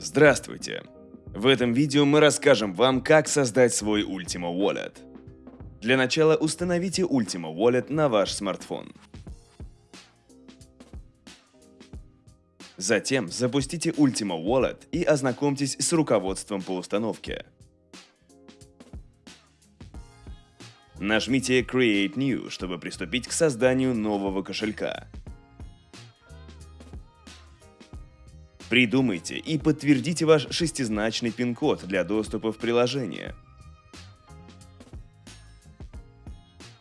Здравствуйте! В этом видео мы расскажем вам, как создать свой Ultima Wallet. Для начала установите Ultima Wallet на ваш смартфон. Затем запустите Ultima Wallet и ознакомьтесь с руководством по установке. Нажмите Create New, чтобы приступить к созданию нового кошелька. Придумайте и подтвердите ваш шестизначный пин-код для доступа в приложение.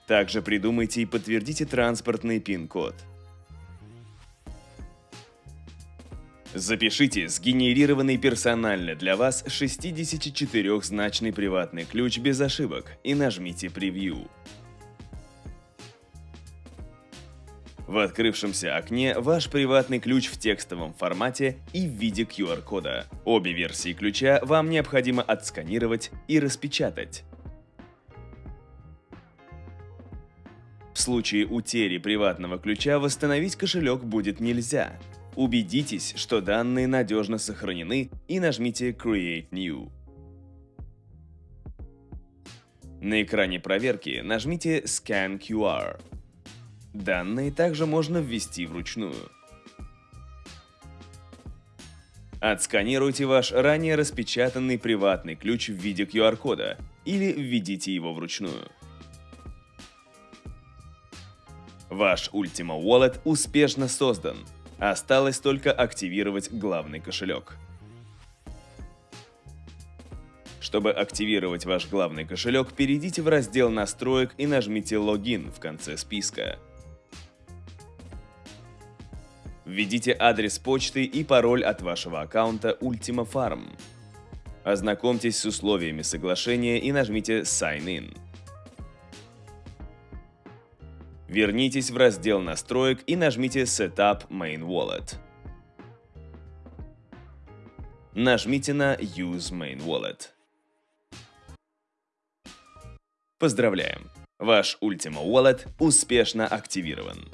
Также придумайте и подтвердите транспортный пин-код. Запишите сгенерированный персонально для вас 64-значный приватный ключ без ошибок и нажмите «Превью». В открывшемся окне ваш приватный ключ в текстовом формате и в виде QR-кода. Обе версии ключа вам необходимо отсканировать и распечатать. В случае утери приватного ключа восстановить кошелек будет нельзя. Убедитесь, что данные надежно сохранены и нажмите Create New. На экране проверки нажмите Scan QR. Данные также можно ввести вручную. Отсканируйте ваш ранее распечатанный приватный ключ в виде QR-кода или введите его вручную. Ваш Ultima Wallet успешно создан. Осталось только активировать главный кошелек. Чтобы активировать ваш главный кошелек, перейдите в раздел настроек и нажмите «Логин» в конце списка. Введите адрес почты и пароль от вашего аккаунта Ultima Farm. Ознакомьтесь с условиями соглашения и нажмите Sign In. Вернитесь в раздел настроек и нажмите Setup Main Wallet. Нажмите на Use Main Wallet. Поздравляем! Ваш Ultima Wallet успешно активирован.